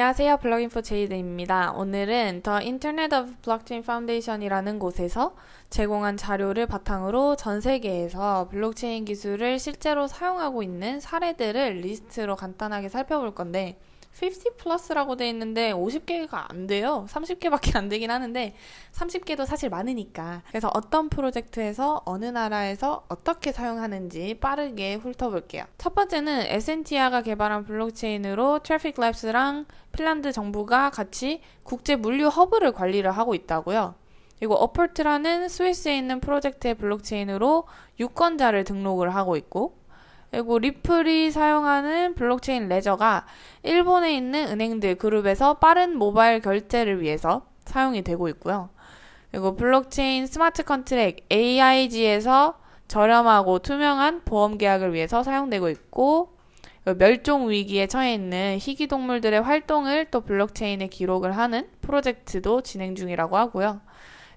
안녕하세요. 블록인포 제이드입니다. 오늘은 The Internet of Blockchain Foundation이라는 곳에서 제공한 자료를 바탕으로 전 세계에서 블록체인 기술을 실제로 사용하고 있는 사례들을 리스트로 간단하게 살펴볼 건데 50 플러스라고 돼 있는데 50개가 안 돼요. 30개밖에 안 되긴 하는데 30개도 사실 많으니까. 그래서 어떤 프로젝트에서 어느 나라에서 어떻게 사용하는지 빠르게 훑어볼게요. 첫 번째는 에센티아가 개발한 블록체인으로 트래픽 랩스랑 핀란드 정부가 같이 국제 물류 허브를 관리를 하고 있다고요. 그리고 어퍼트라는 스위스에 있는 프로젝트의 블록체인으로 유권자를 등록을 하고 있고 그리고 리플이 사용하는 블록체인 레저가 일본에 있는 은행들 그룹에서 빠른 모바일 결제를 위해서 사용이 되고 있고요. 그리고 블록체인 smart contract AIG에서 저렴하고 투명한 보험 계약을 위해서 사용되고 있고 멸종 위기에 처해 있는 희귀 동물들의 활동을 또 블록체인에 기록을 하는 프로젝트도 진행 중이라고 하고요.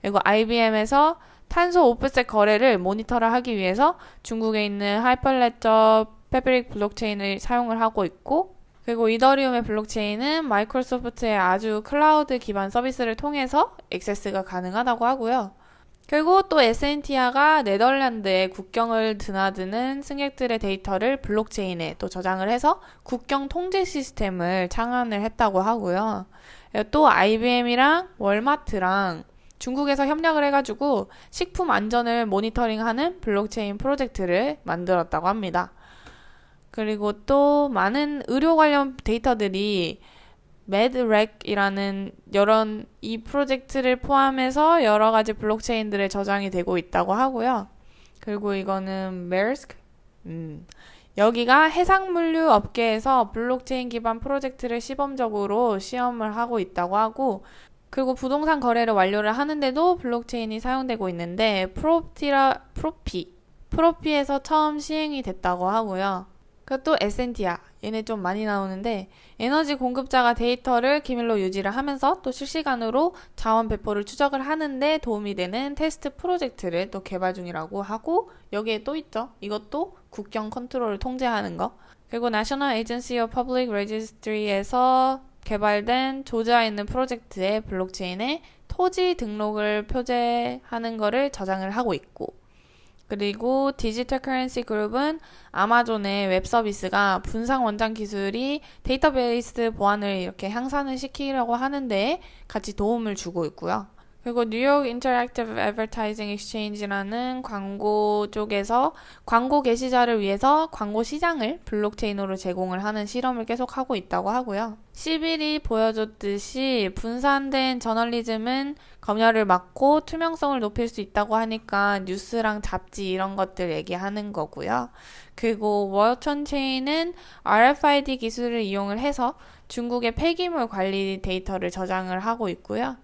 그리고 IBM에서 탄소 offset 거래를 모니터를 하기 위해서 중국에 있는 Hyperledger Fabric 블록체인을 사용을 하고 있고 그리고 이더리움의 블록체인은 마이크로소프트의 Azure 클라우드 기반 서비스를 통해서 액세스가 가능하다고 하고요. 그리고 또 Essentia가 네덜란드의 국경을 드나드는 승객들의 데이터를 블록체인에 또 저장을 해서 국경 통제 시스템을 창안을 했다고 하고요. 또 IBM이랑 월마트랑 중국에서 협력을 해가지고 식품 안전을 모니터링하는 블록체인 프로젝트를 만들었다고 합니다. 그리고 또 많은 의료 관련 데이터들이 MedRec이라는 여러 이 프로젝트를 포함해서 여러 가지 블록체인들에 저장이 되고 있다고 하고요. 그리고 이거는 Maersk 음, 여기가 해상물류 업계에서 블록체인 기반 프로젝트를 시범적으로 시험을 하고 있다고 하고 그리고 부동산 거래를 완료를 하는데도 블록체인이 사용되고 있는데 프로티라 Propy Propy에서 처음 시행이 됐다고 하고요. 그또 Essentia 얘네 좀 많이 나오는데 에너지 공급자가 데이터를 기밀로 유지를 하면서 또 실시간으로 자원 배포를 추적을 하는데 도움이 되는 테스트 프로젝트를 또 개발 중이라고 하고 여기에 또 있죠. 이것도 국경 컨트롤을 통제하는 거. 그리고 National Agency of Public Registry에서 개발된 조지아에 있는 프로젝트의 블록체인에 토지 등록을 표제하는 것을 저장을 하고 있고 그리고 Digital Currency Group은 아마존의 웹 서비스가 분산 원장 기술이 데이터베이스 보안을 이렇게 향상을 시키려고 하는데 같이 도움을 주고 있고요. 그리고 New York Interactive Advertising Exchange라는 광고 쪽에서 광고 게시자를 위해서 광고 시장을 블록체인으로 제공을 하는 실험을 계속하고 있다고 하고요. 10일이 보여줬듯이 분산된 저널리즘은 검열을 막고 투명성을 높일 수 있다고 하니까 뉴스랑 잡지 이런 것들 얘기하는 거고요. 그리고 Waltonchain은 RFID 기술을 이용을 해서 중국의 폐기물 관리 데이터를 저장을 하고 있고요.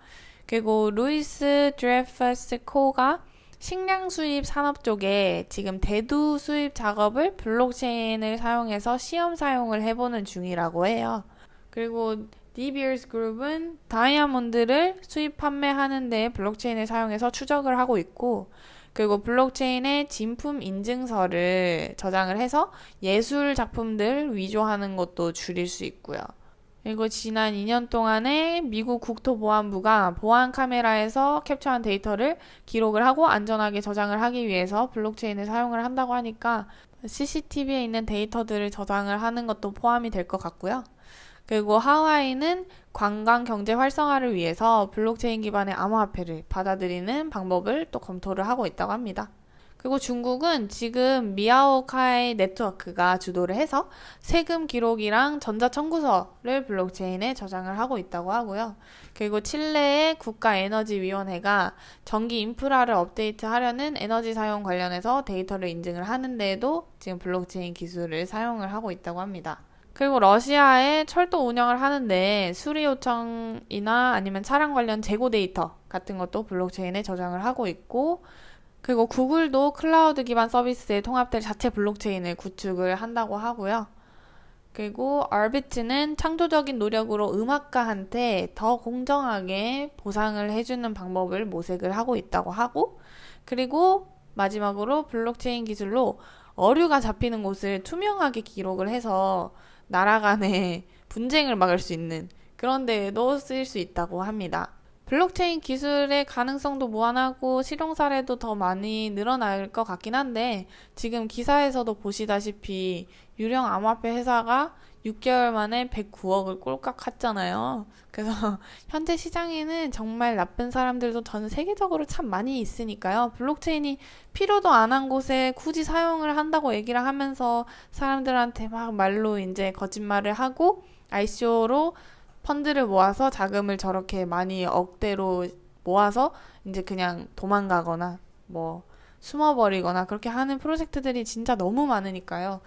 그리고 Louis Dreyfus Co가 식량 수입 산업 쪽에 지금 대두 수입 작업을 블록체인을 사용해서 시험 사용을 해보는 중이라고 해요. 그리고 De Beers 그룹은 다이아몬드를 수입 판매하는 데 블록체인을 사용해서 추적을 하고 있고 그리고 블록체인에 진품 인증서를 저장을 해서 예술 작품들 위조하는 것도 줄일 수 있고요. 그리고 지난 2년 동안에 미국 국토보안부가 보안 카메라에서 캡처한 데이터를 기록을 하고 안전하게 저장을 하기 위해서 블록체인을 사용을 한다고 하니까 CCTV에 있는 데이터들을 저장을 하는 것도 포함이 될 것 같고요. 그리고 하와이는 관광 경제 활성화를 위해서 블록체인 기반의 암호화폐를 받아들이는 방법을 또 검토를 하고 있다고 합니다. 그리고 중국은 지금 Miaocai Network가 주도를 해서 세금 기록이랑 전자청구서를 블록체인에 저장을 하고 있다고 하고요. 그리고 칠레의 국가에너지위원회가 전기 인프라를 업데이트하려는 에너지 사용 관련해서 데이터를 인증을 하는데도 지금 블록체인 기술을 사용을 하고 있다고 합니다. 그리고 러시아의 철도 운영을 하는데 수리 요청이나 아니면 차량 관련 재고 데이터 같은 것도 블록체인에 저장을 하고 있고 그리고 구글도 클라우드 기반 서비스에 통합될 자체 블록체인을 구축을 한다고 하고요. 그리고 Arbit는 창조적인 노력으로 음악가한테 더 공정하게 보상을 해주는 방법을 모색을 하고 있다고 하고 그리고 마지막으로 블록체인 기술로 어류가 잡히는 곳을 투명하게 기록을 해서 나라 간의 분쟁을 막을 수 있는 그런 데에도 쓰일 수 있다고 합니다. 블록체인 기술의 가능성도 무한하고 실용 사례도 더 많이 늘어날 것 같긴 한데 지금 기사에서도 보시다시피 유령 암호화폐 회사가 6개월 만에 109억을 꼴깍 했잖아요. 그래서 현재 시장에는 정말 나쁜 사람들도 전 세계적으로 참 많이 있으니까요. 블록체인이 필요도 안 한 곳에 굳이 사용을 한다고 얘기를 하면서 사람들한테 막 말로 이제 거짓말을 하고 ICO로 펀드를 모아서 자금을 저렇게 많이 억대로 모아서 이제 그냥 도망가거나 뭐 숨어버리거나 그렇게 하는 프로젝트들이 진짜 너무 많으니까요.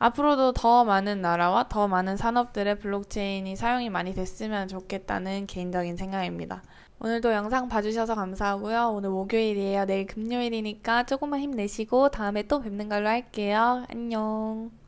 앞으로도 더 많은 나라와 더 많은 산업들의 블록체인이 사용이 많이 됐으면 좋겠다는 개인적인 생각입니다. 오늘도 영상 봐주셔서 감사하고요. 오늘 목요일이에요. 내일 금요일이니까 조금만 힘내시고 다음에 또 뵙는 걸로 할게요. 안녕.